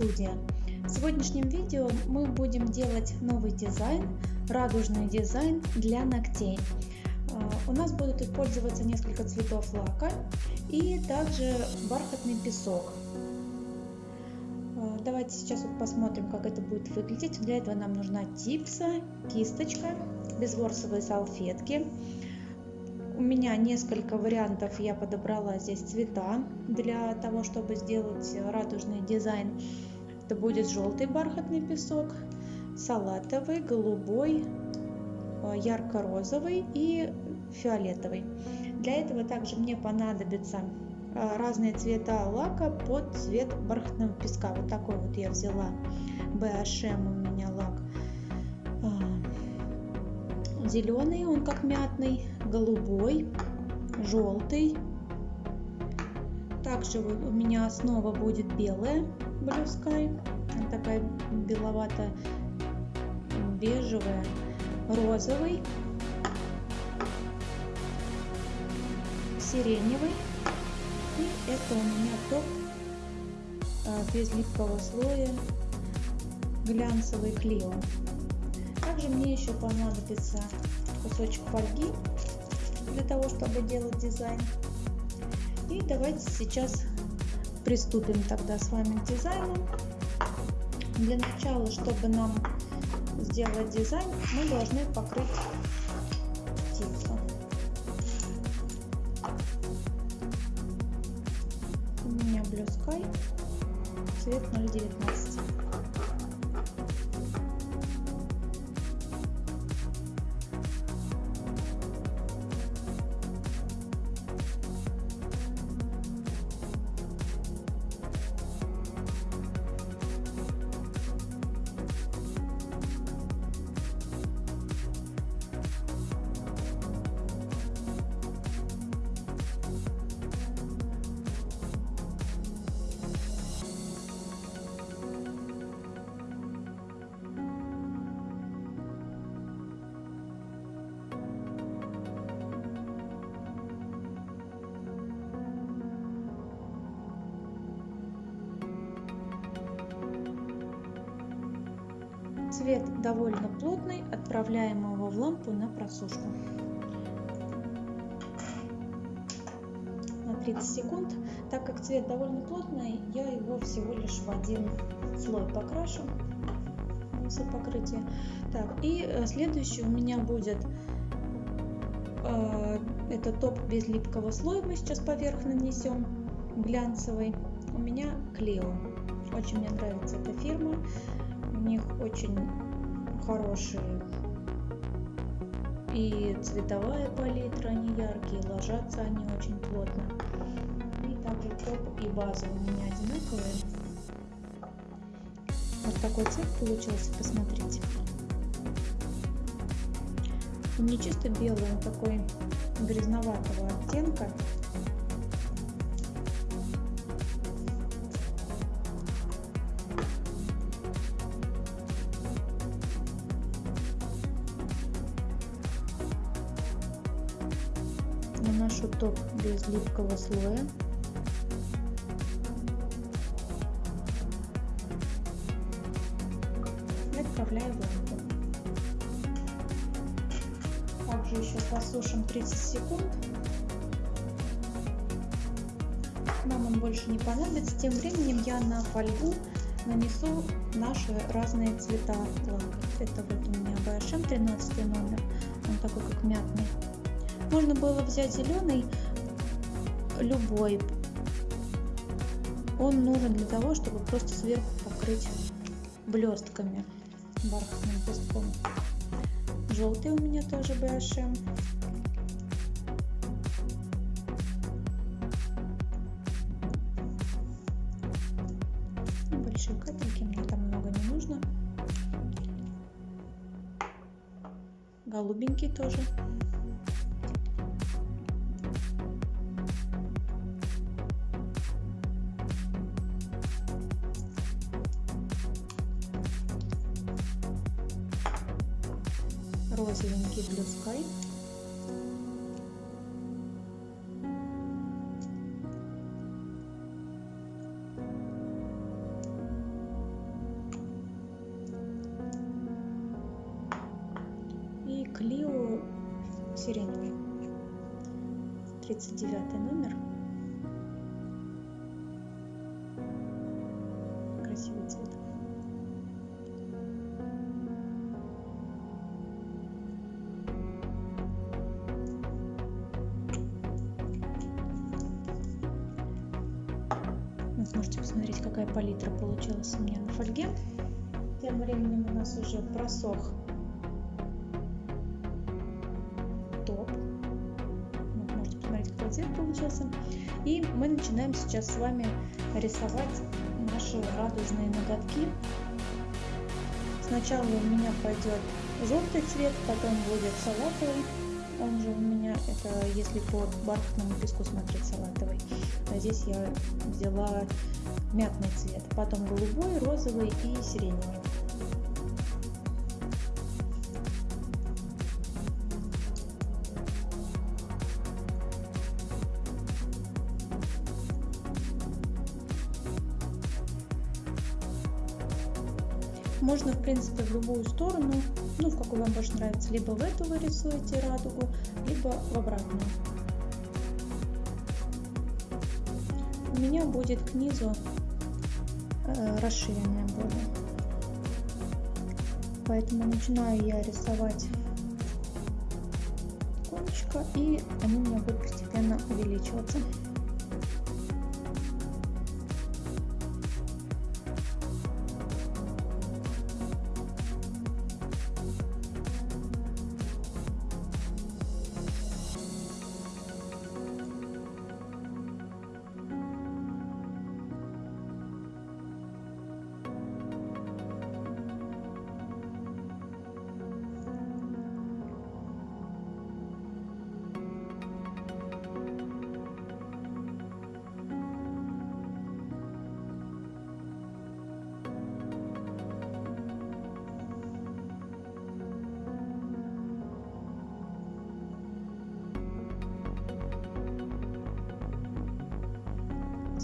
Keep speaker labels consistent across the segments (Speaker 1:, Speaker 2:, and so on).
Speaker 1: студия. В сегодняшнем видео мы будем делать новый дизайн, радужный дизайн для ногтей. А, у нас будут использоваться несколько цветов лака и также бархатный песок. А, давайте сейчас вот посмотрим, как это будет выглядеть. Для этого нам нужна типса, кисточка, безворсовые салфетки, у меня несколько вариантов я подобрала здесь цвета для того, чтобы сделать радужный дизайн. Это будет желтый бархатный песок, салатовый, голубой, э, ярко-розовый и фиолетовый. Для этого также мне понадобится э, разные цвета лака под цвет бархатного песка. Вот такой вот я взяла. BHM у меня лак зеленый, он как мятный, голубой, желтый. Также у меня основа будет белая Blue Sky, такая беловато-бежевая, розовый, сиреневый. И это у меня топ а, без липкого слоя глянцевый Клео. Также мне еще понадобится кусочек фольги для того, чтобы делать дизайн. И давайте сейчас приступим тогда с вами к дизайну. Для начала, чтобы нам сделать дизайн, мы должны покрыть Цвет довольно плотный, отправляем его в лампу на просушку. На 30 секунд. Так как цвет довольно плотный, я его всего лишь в один слой покрашу все покрытие. Так, и э, следующий у меня будет э, это топ без липкого слоя, мы сейчас поверх нанесем глянцевый. У меня Клео. Очень мне нравится эта фирма у них очень хорошие и цветовая палитра, они яркие, ложатся они очень плотно. И также топ и база у меня одинаковые. Вот такой цвет получился, посмотрите. Не чисто белый, он такой грязноватого оттенка. Топ без липкого слоя. И отправляю в лампу. Также еще посушим 30 секунд. Нам он больше не понадобится. Тем временем я на фольгу нанесу наши разные цвета лака. Это вот у меня BHM 13 номер. Он такой как мятный. Можно было взять зеленый, любой. Он нужен для того, чтобы просто сверху покрыть блестками бархатным песком. Желтый у меня тоже BHM. Большие капельки, мне там много не нужно. Голубенький тоже. Розовенький Blue можете посмотреть, какая палитра получилась у меня на фольге. Тем временем у нас уже просох топ. Вот можете посмотреть, какой цвет получился. И мы начинаем сейчас с вами рисовать наши радужные ноготки. Сначала у меня пойдет желтый цвет, потом будет салатовый. Он же у меня, это если по бархатному песку смотреть салатовый. А здесь я взяла мятный цвет. Потом голубой, розовый и сиреневый. Можно, в принципе, в любую сторону, ну, в какую вам больше нравится. Либо в эту вы рисуете радугу, либо в обратную. У меня будет к низу э, расширенная более. Поэтому начинаю я рисовать кончика, и они у меня будут постепенно увеличиваться.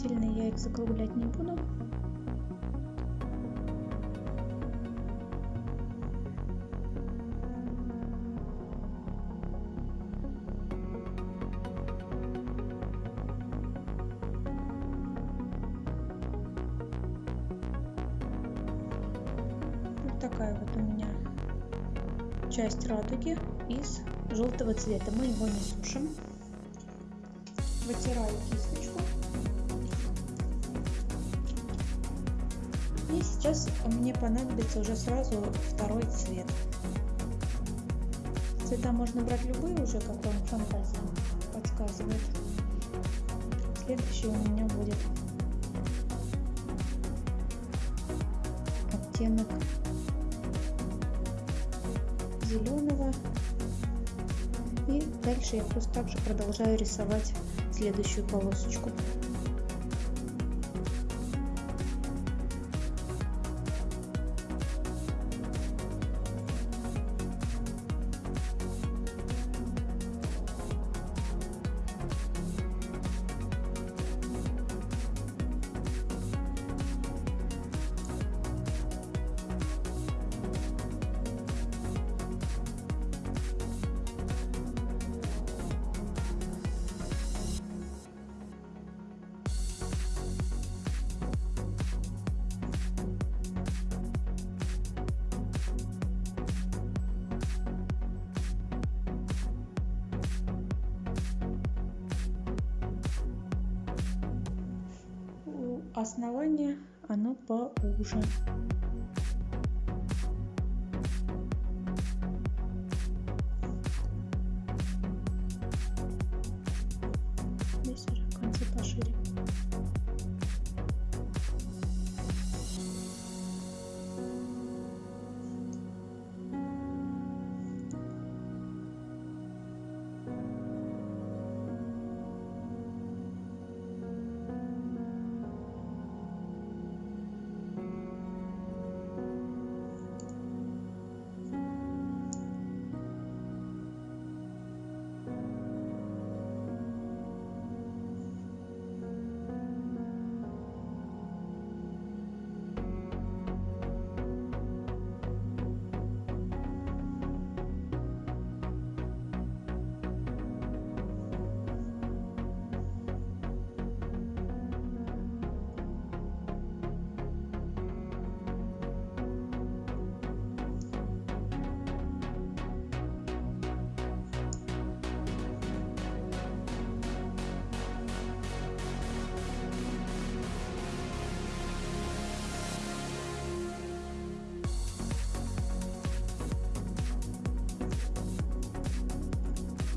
Speaker 1: Сильно я их закруглять не буду. Такая вот у меня часть радуги из желтого цвета. Мы его не сушим. Вытираю кисточку. Сейчас мне понадобится уже сразу второй цвет. Цвета можно брать любые уже, как вам фантазия подсказывает. Следующий у меня будет оттенок зеленого. И дальше я просто также продолжаю рисовать следующую полосочку. Основание оно поуже.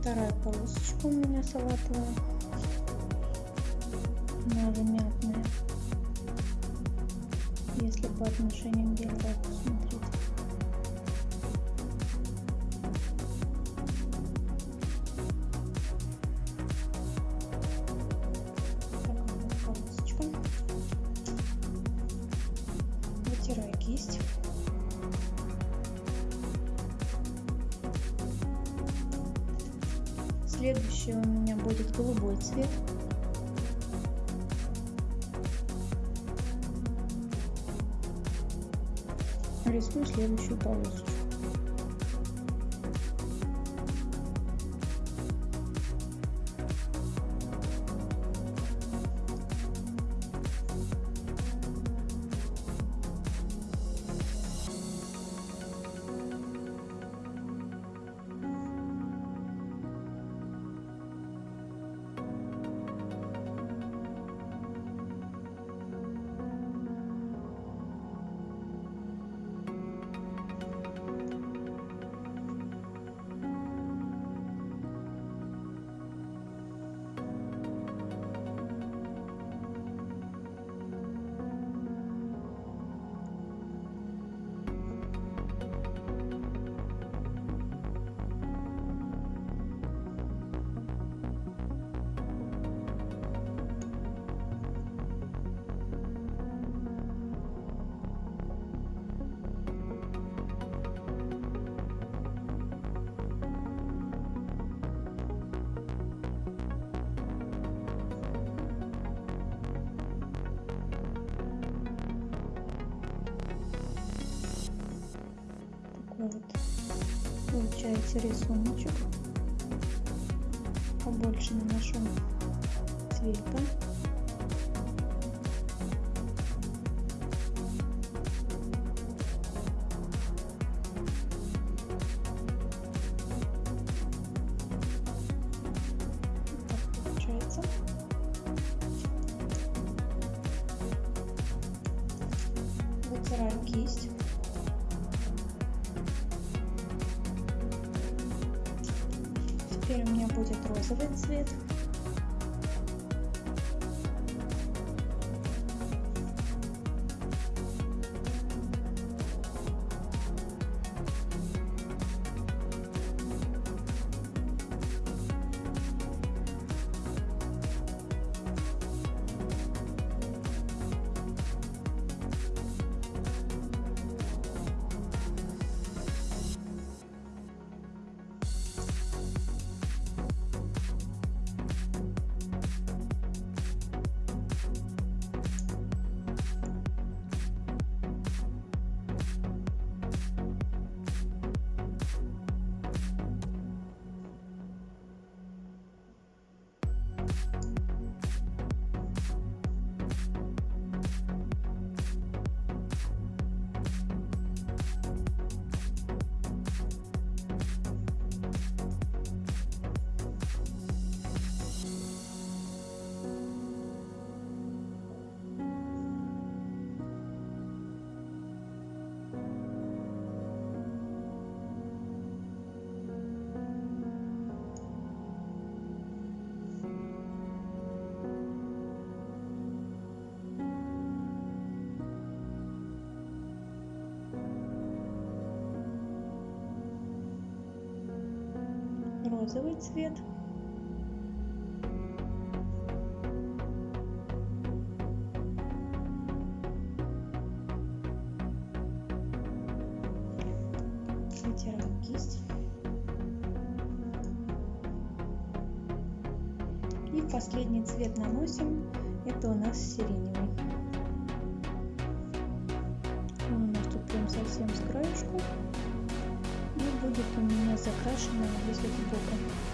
Speaker 1: Вторая полосочка у меня салатовая. Следующий у меня будет голубой цвет. Рисую следующую полосочку. Вот получается рисуночек. Побольше наношу цвета розовый розовый цвет. Вытираем кисть. И последний цвет наносим. Это у нас сиреневый. Будет у меня закрашено возле бока.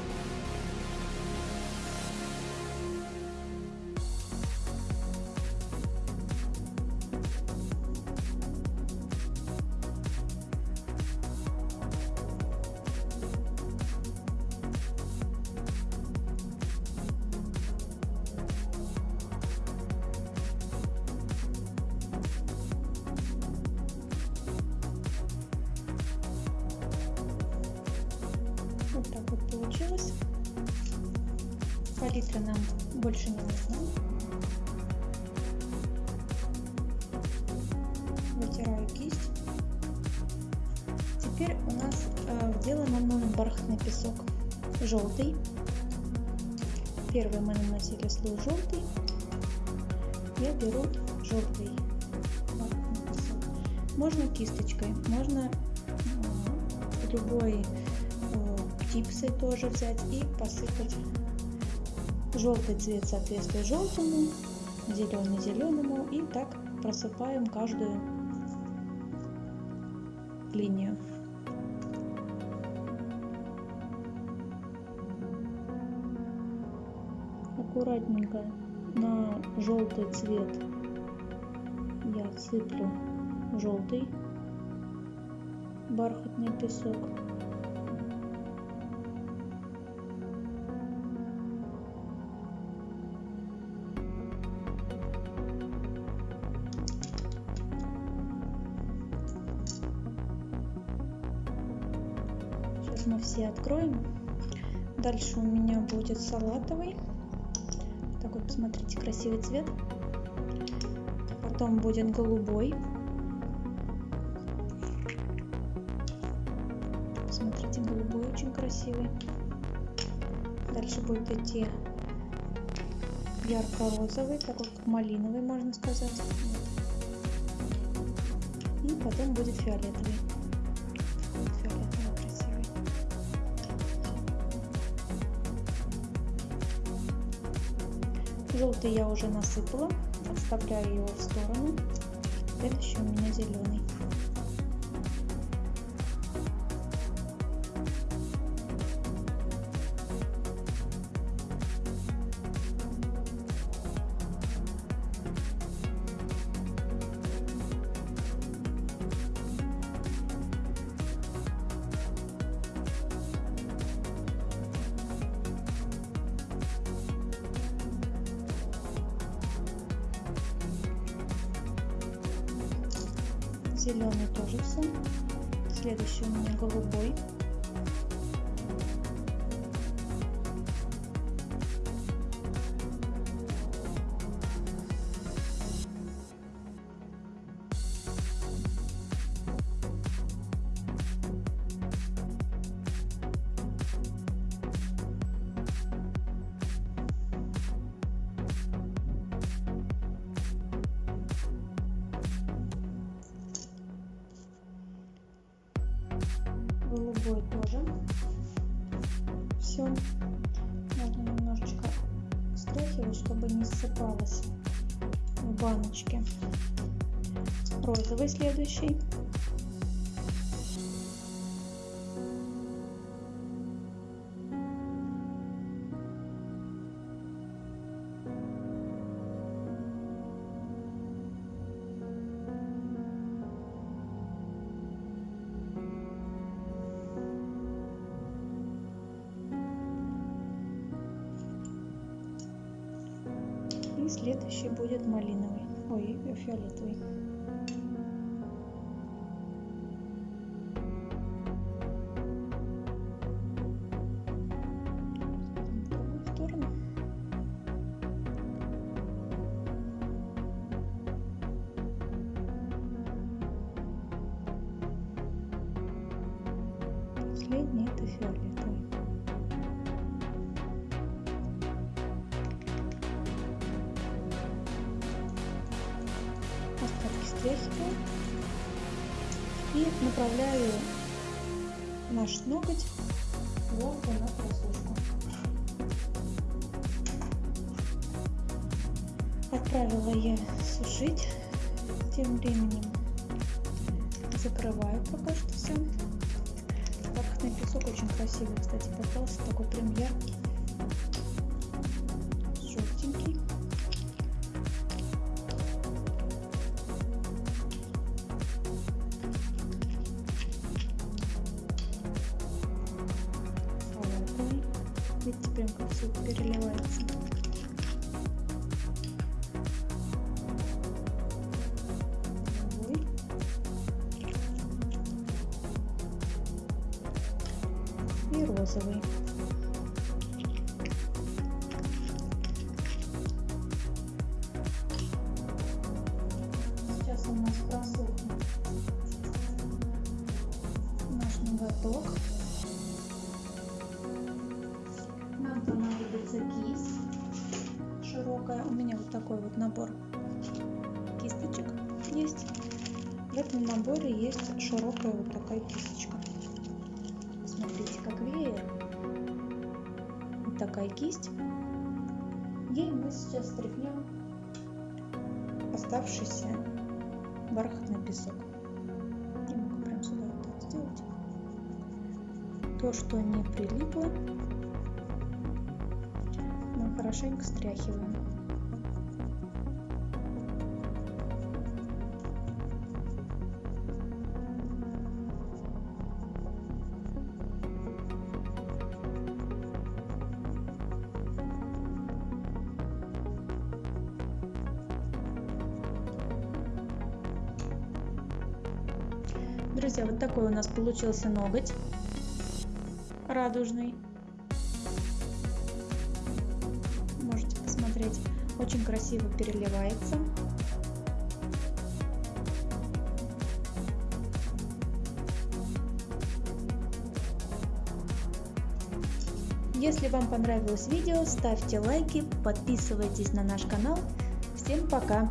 Speaker 1: Получилось. Палитра нам больше не нужна. Вытираю кисть. Теперь у нас э, в дело нам нужен бархатный песок желтый. Первый мы наносили слой желтый. Я беру желтый. Можно кисточкой, можно э, любой типсой тоже взять и посыпать желтый цвет соответствует желтому, зеленый зеленому и так просыпаем каждую линию. Аккуратненько на желтый цвет я сыплю желтый бархатный песок. Мы все откроем. Дальше у меня будет салатовый. Такой, посмотрите, красивый цвет. Потом будет голубой. Смотрите, голубой очень красивый. Дальше будет идти ярко-розовый, такой как малиновый, можно сказать. И потом будет фиолетовый. Желтый я уже насыпала, отставляю его в сторону. Следующий у меня зеленый. Голубой тоже. Все. Можно немножечко стряхивать, чтобы не ссыпалось в баночке. Розовый следующий. Следующий будет малиновый. Ой, фиолетовый. Последний это фиолетовый. Стряхиваю и направляю наш ноготь волка на просушку. Отправила я сушить. Тем временем закрываю пока что все. Бархатный песок очень красивый, кстати, попался. Такой прям яркий. Видите, прям как все переливается. Меня вот такой вот набор кисточек есть. В этом наборе есть широкая вот такая кисточка. Смотрите, как веер. Вот такая кисть. Ей мы сейчас стряхнем оставшийся бархатный песок. Я могу прям сюда вот так сделать. То, что не прилипло, мы хорошенько стряхиваем. Друзья, вот такой у нас получился ноготь радужный. Можете посмотреть, очень красиво переливается. Если вам понравилось видео, ставьте лайки, подписывайтесь на наш канал. Всем пока!